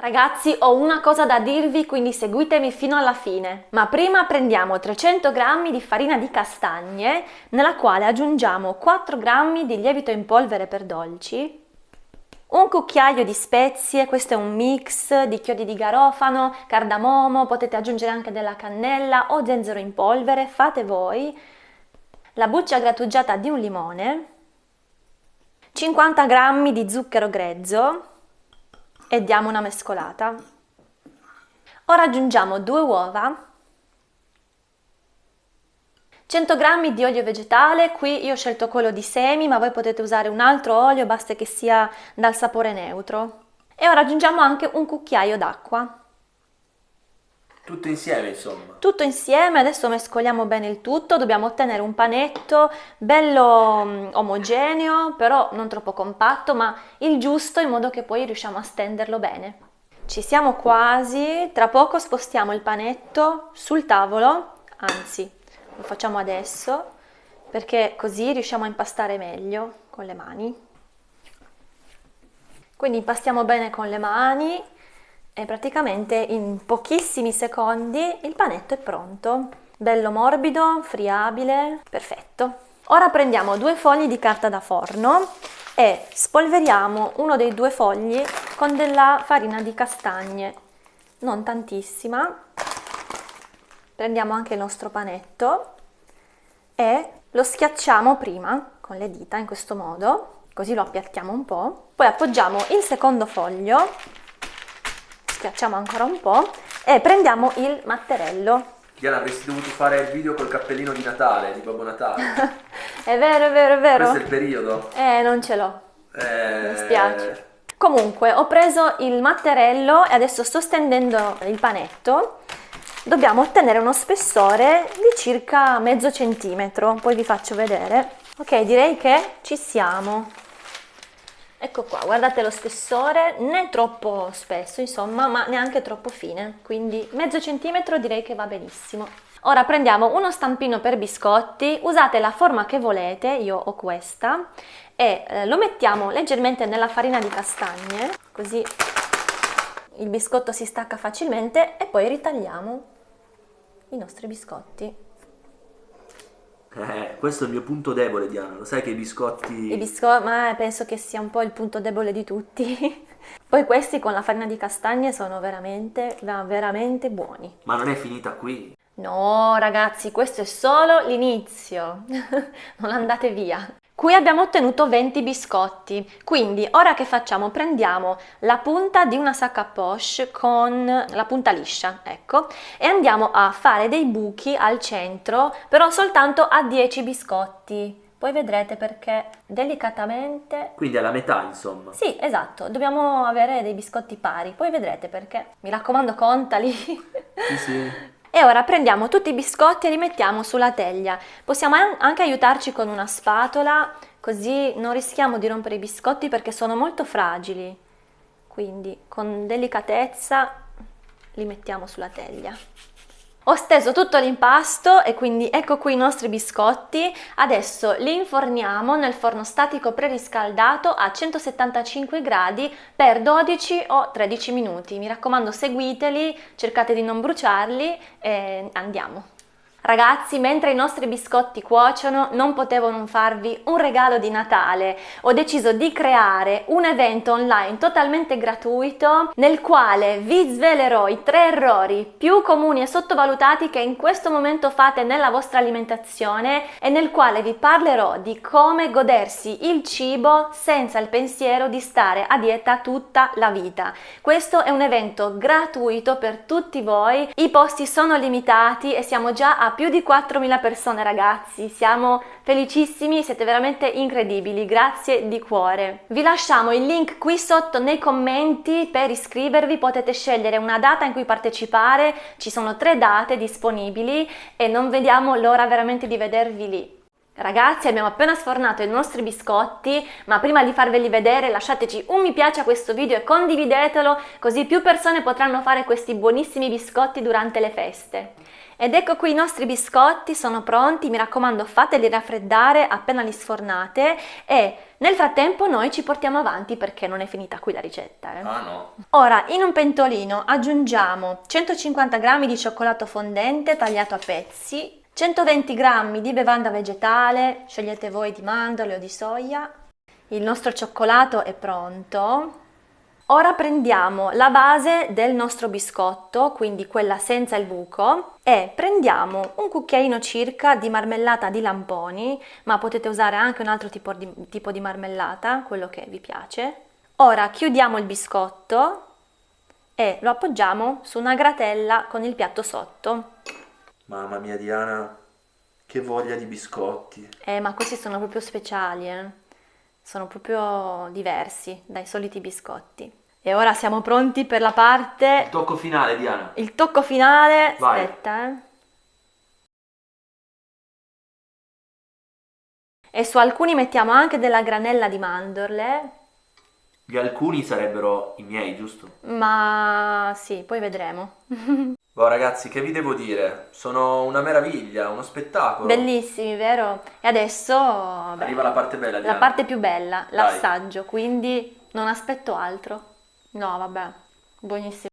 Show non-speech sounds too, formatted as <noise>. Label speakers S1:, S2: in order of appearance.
S1: Ragazzi, ho una cosa da dirvi, quindi seguitemi fino alla fine. Ma prima prendiamo 300 g di farina di castagne, nella quale aggiungiamo 4 g di lievito in polvere per dolci, un cucchiaio di spezie, questo è un mix di chiodi di garofano, cardamomo, potete aggiungere anche della cannella o zenzero in polvere, fate voi, la buccia grattugiata di un limone, 50 g di zucchero grezzo, e diamo una mescolata. Ora aggiungiamo due uova, 100 g di olio vegetale, qui io ho scelto quello di semi, ma voi potete usare un altro olio, basta che sia dal sapore neutro. E ora aggiungiamo anche un cucchiaio d'acqua.
S2: Tutto insieme insomma.
S1: Tutto insieme, adesso mescoliamo bene il tutto, dobbiamo ottenere un panetto bello mm, omogeneo, però non troppo compatto, ma il giusto in modo che poi riusciamo a stenderlo bene. Ci siamo quasi, tra poco spostiamo il panetto sul tavolo, anzi lo facciamo adesso, perché così riusciamo a impastare meglio con le mani. Quindi impastiamo bene con le mani e praticamente in pochissimi secondi il panetto è pronto. Bello morbido, friabile, perfetto. Ora prendiamo due fogli di carta da forno e spolveriamo uno dei due fogli con della farina di castagne, non tantissima. Prendiamo anche il nostro panetto e lo schiacciamo prima con le dita in questo modo, così lo appiattiamo un po'. Poi appoggiamo il secondo foglio schiacciamo ancora un po' e prendiamo il matterello.
S2: Diana, avresti dovuto fare il video col cappellino di Natale, di Babbo Natale. <laughs>
S1: è vero, è vero, è vero.
S2: Questo è il periodo.
S1: Eh, non ce l'ho. Eh... Mi spiace. Comunque, ho preso il matterello e adesso sto stendendo il panetto. Dobbiamo ottenere uno spessore di circa mezzo centimetro, poi vi faccio vedere. Ok, direi che ci siamo. Ecco qua, guardate lo spessore, né troppo spesso insomma, ma neanche troppo fine, quindi mezzo centimetro direi che va benissimo. Ora prendiamo uno stampino per biscotti, usate la forma che volete, io ho questa, e eh, lo mettiamo leggermente nella farina di castagne, così il biscotto si stacca facilmente e poi ritagliamo i nostri biscotti.
S2: Eh, questo è il mio punto debole, Diana. Lo sai che i biscotti.
S1: I biscotti, ma penso che sia un po' il punto debole di tutti. <laughs> Poi questi con la farina di castagne sono veramente, veramente buoni.
S2: Ma non è finita qui?
S1: No, ragazzi, questo è solo l'inizio. <laughs> non andate via. Qui abbiamo ottenuto 20 biscotti, quindi ora che facciamo? Prendiamo la punta di una sacca poche con la punta liscia, ecco, e andiamo a fare dei buchi al centro, però soltanto a 10 biscotti. Poi vedrete perché delicatamente...
S2: Quindi alla metà insomma.
S1: Sì, esatto, dobbiamo avere dei biscotti pari, poi vedrete perché. Mi raccomando contali.
S2: Sì, sì. <laughs>
S1: E ora prendiamo tutti i biscotti e li mettiamo sulla teglia. Possiamo anche aiutarci con una spatola, così non rischiamo di rompere i biscotti perché sono molto fragili. Quindi con delicatezza li mettiamo sulla teglia. Ho steso tutto l'impasto e quindi ecco qui i nostri biscotti. Adesso li inforniamo nel forno statico preriscaldato a 175 gradi per 12 o 13 minuti. Mi raccomando seguiteli, cercate di non bruciarli e andiamo. Ragazzi, mentre i nostri biscotti cuociono, non potevo non farvi un regalo di Natale. Ho deciso di creare un evento online totalmente gratuito nel quale vi svelerò i tre errori più comuni e sottovalutati che in questo momento fate nella vostra alimentazione e nel quale vi parlerò di come godersi il cibo senza il pensiero di stare a dieta tutta la vita. Questo è un evento gratuito per tutti voi, i posti sono limitati e siamo già a più di 4.000 persone ragazzi, siamo felicissimi, siete veramente incredibili, grazie di cuore. Vi lasciamo il link qui sotto nei commenti per iscrivervi, potete scegliere una data in cui partecipare, ci sono tre date disponibili e non vediamo l'ora veramente di vedervi lì. Ragazzi abbiamo appena sfornato i nostri biscotti, ma prima di farveli vedere lasciateci un mi piace a questo video e condividetelo così più persone potranno fare questi buonissimi biscotti durante le feste. Ed ecco qui i nostri biscotti sono pronti, mi raccomando fateli raffreddare appena li sfornate e nel frattempo noi ci portiamo avanti perché non è finita qui la ricetta. Eh?
S2: Ah no.
S1: Ora in un pentolino aggiungiamo 150 g di cioccolato fondente tagliato a pezzi, 120 g di bevanda vegetale, scegliete voi di mandorle o di soia. Il nostro cioccolato è pronto. Ora prendiamo la base del nostro biscotto, quindi quella senza il buco, e prendiamo un cucchiaino circa di marmellata di lamponi, ma potete usare anche un altro tipo di, tipo di marmellata, quello che vi piace. Ora chiudiamo il biscotto e lo appoggiamo su una gratella con il piatto sotto.
S2: Mamma mia Diana, che voglia di biscotti.
S1: Eh, ma questi sono proprio speciali, eh. Sono proprio diversi dai soliti biscotti. E ora siamo pronti per la parte...
S2: Il tocco finale Diana.
S1: Il tocco finale...
S2: Vai.
S1: Aspetta, eh. E su alcuni mettiamo anche della granella di mandorle,
S2: Gli alcuni sarebbero i miei, giusto?
S1: ma sì, poi vedremo. <laughs>
S2: Boh ragazzi, che vi devo dire? Sono una meraviglia, uno spettacolo.
S1: Bellissimi, vero? E adesso beh,
S2: Arriva la parte bella
S1: la
S2: Diana.
S1: parte più bella, l'assaggio, quindi non aspetto altro. No, vabbè, buonissimo.